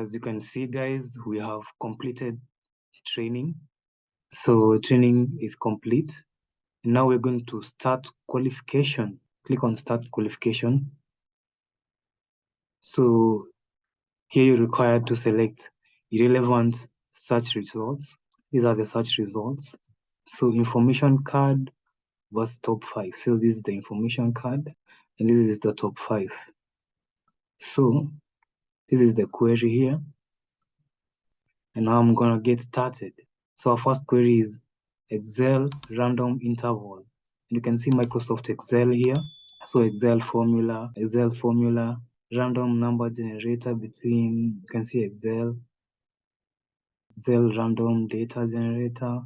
as you can see, guys, we have completed training. So training is complete. Now we're going to start qualification. Click on start qualification. So here you're required to select irrelevant search results. These are the search results. So information card was top five. So this is the information card and this is the top five. So this is the query here. And now I'm gonna get started. So our first query is Excel random interval. And you can see Microsoft Excel here. So Excel formula, Excel formula, random number generator between, you can see Excel, Excel random data generator,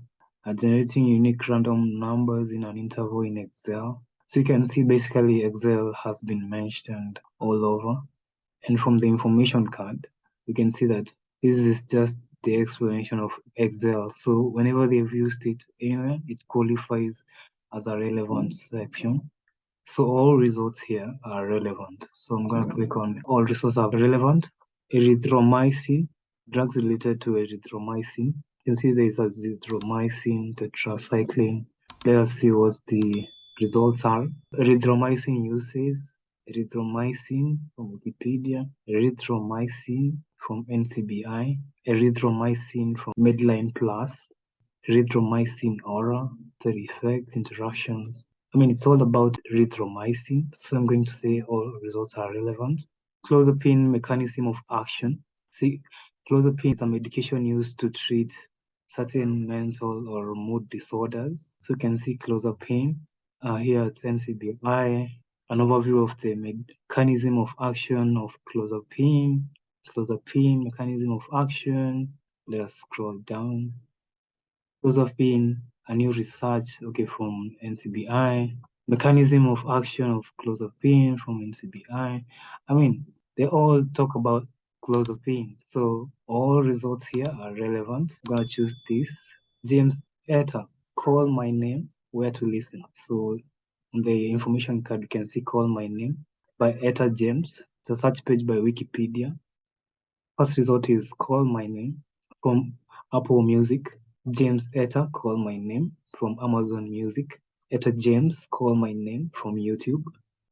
uh, generating unique random numbers in an interval in Excel. So you can see basically Excel has been mentioned all over. And from the information card, you can see that this is just the explanation of Excel. So whenever they've used it anywhere, it qualifies as a relevant section. So all results here are relevant. So I'm going to click on all results are relevant. Erythromycin, drugs related to erythromycin. You can see there is azithromycin, tetracycline. Let us see what the results are. Erythromycin uses erythromycin from Wikipedia, erythromycin from NCBI, erythromycin from Medline Plus, erythromycin aura, the effects, interactions. I mean, it's all about erythromycin, so I'm going to say all results are relevant. Clozapine mechanism of action. See, clozapine is a medication used to treat certain mental or mood disorders. So you can see clozapine uh, here at NCBI, an overview of the mechanism of action of clozapine, clozapine mechanism of action. Let us scroll down. Clozapine, a new research, okay, from NCBI. Mechanism of action of clozapine from NCBI. I mean, they all talk about clozapine. So all results here are relevant. I'm gonna choose this. James Etta, call my name, where to listen. So on the information card, you can see Call My Name by Etta James. It's a search page by Wikipedia. First result is Call My Name from Apple Music. James Etta, Call My Name from Amazon Music. Etta James, Call My Name from YouTube.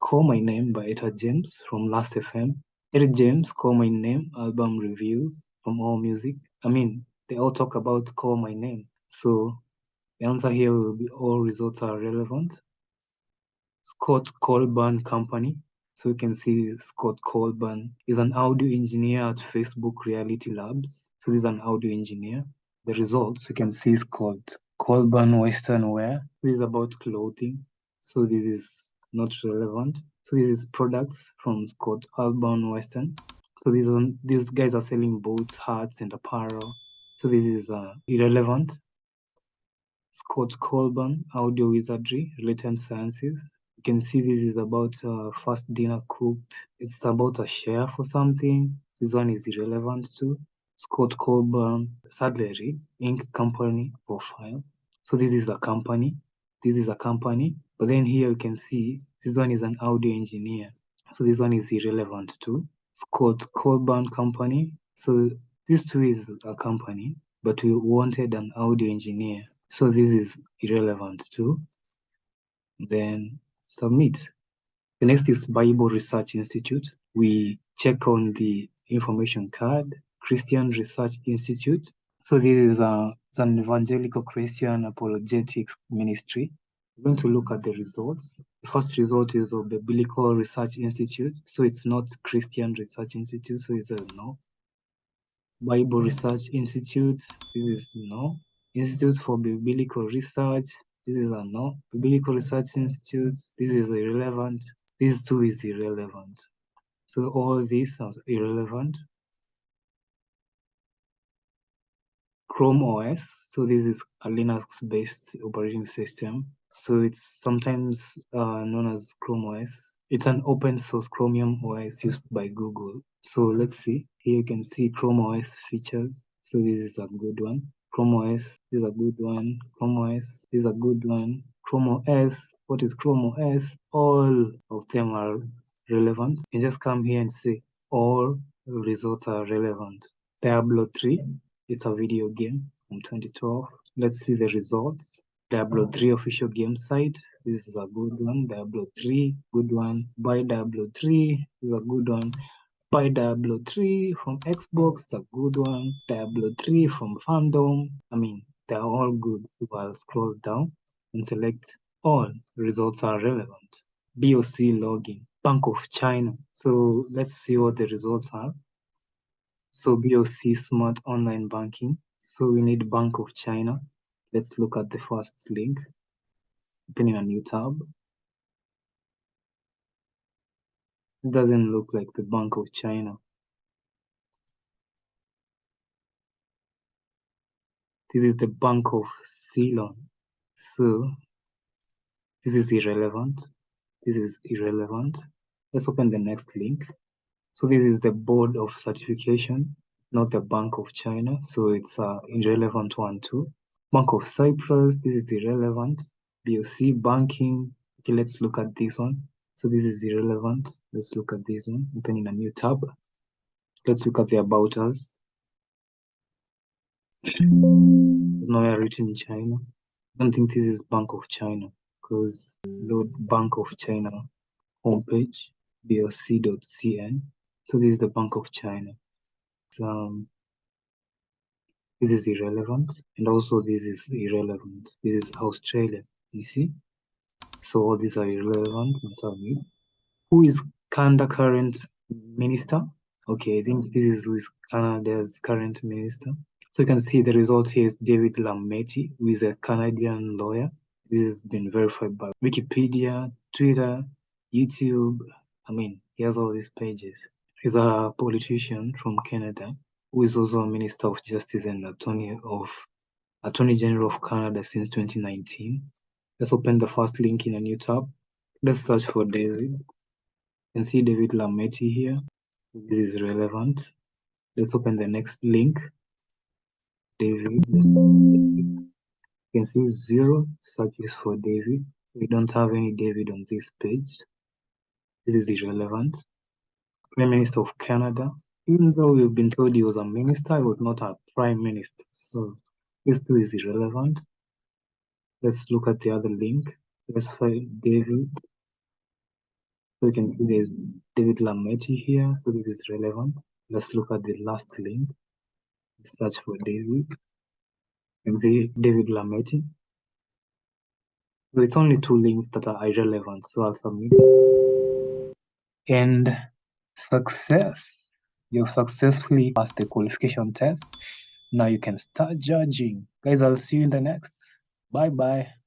Call My Name by Etta James from Last FM. Etta James, Call My Name album reviews from All Music. I mean, they all talk about Call My Name. So the answer here will be all results are relevant. Scott Colburn Company. So you can see Scott Colburn is an audio engineer at Facebook Reality Labs. So this is an audio engineer. The results you can see is called Colburn Western Wear. This is about clothing. So this is not relevant. So this is products from Scott Colburn Western. So these are, these guys are selling boots, hats, and apparel. So this is uh, irrelevant. Scott Colburn, Audio Wizardry, Related Sciences. You can see this is about uh, first dinner cooked. It's about a share for something. This one is irrelevant too. Scott Colburn, Saddlery Inc. company profile. So this is a company. This is a company. But then here you can see this one is an audio engineer. So this one is irrelevant too. Scott Colburn company. So this two is a company, but we wanted an audio engineer. So this is irrelevant too. Then submit. The next is Bible Research Institute. We check on the information card, Christian Research Institute. So this is a, an evangelical Christian apologetics ministry. We're going to look at the results. The first result is of the Biblical Research Institute. So it's not Christian Research Institute, so it's a no. Bible hmm. Research Institute, this is no. Institute for Biblical Research, this is a no. Biblical Research Institute, this is irrelevant. This too is irrelevant. So all these are irrelevant. Chrome OS, so this is a Linux-based operating system. So it's sometimes uh, known as Chrome OS. It's an open source Chromium OS used by Google. So let's see. Here you can see Chrome OS features. So this is a good one. Chrome OS is a good one. Chrome OS is a good one. Chrome OS, what is Chrome OS? All of them are relevant. You just come here and say all results are relevant. Diablo 3, it's a video game from 2012. Let's see the results. Diablo 3 official game site. This is a good one. Diablo 3, good one. Buy Diablo 3 is a good one. Buy Diablo 3 from Xbox, it's a good one. Diablo 3 from Fandom. I mean, they're all good. So I'll scroll down and select all results are relevant. BOC login, Bank of China. So let's see what the results are. So BOC Smart Online Banking. So we need Bank of China. Let's look at the first link. Opening a new tab. This doesn't look like the Bank of China. This is the Bank of Ceylon. So this is irrelevant. This is irrelevant. Let's open the next link. So this is the board of certification, not the Bank of China. So it's a irrelevant one too. Bank of Cyprus, this is irrelevant. BOC banking. Okay, let's look at this one. So this is irrelevant. Let's look at this one, opening a new tab. Let's look at the about us. It's nowhere written in China. I don't think this is Bank of China because load Bank of China homepage, boc.cn. So this is the Bank of China. So, um, this is irrelevant and also this is irrelevant. This is Australia, you see? So all these are irrelevant. Who is Canada current minister? Okay, I think this is is Canada's current minister. So you can see the result here is David Lametti, who is a Canadian lawyer. This has been verified by Wikipedia, Twitter, YouTube. I mean, he has all these pages. He's a politician from Canada who is also a Minister of Justice and Attorney of Attorney General of Canada since 2019. Let's open the first link in a new tab. Let's search for David. You can see David Lametti here. This is relevant. Let's open the next link. David. You can see zero searches for David. We don't have any David on this page. This is irrelevant. Prime Minister of Canada. Even though we've been told he was a minister, he was not a prime minister. So this too is irrelevant. Let's look at the other link. Let's find David. So you can see there's David Lametti here. So this is relevant. Let's look at the last link. Search for David. Can see David Lametti. So it's only two links that are irrelevant. So I'll submit. And success. You've successfully passed the qualification test. Now you can start judging. Guys, I'll see you in the next. Bye bye.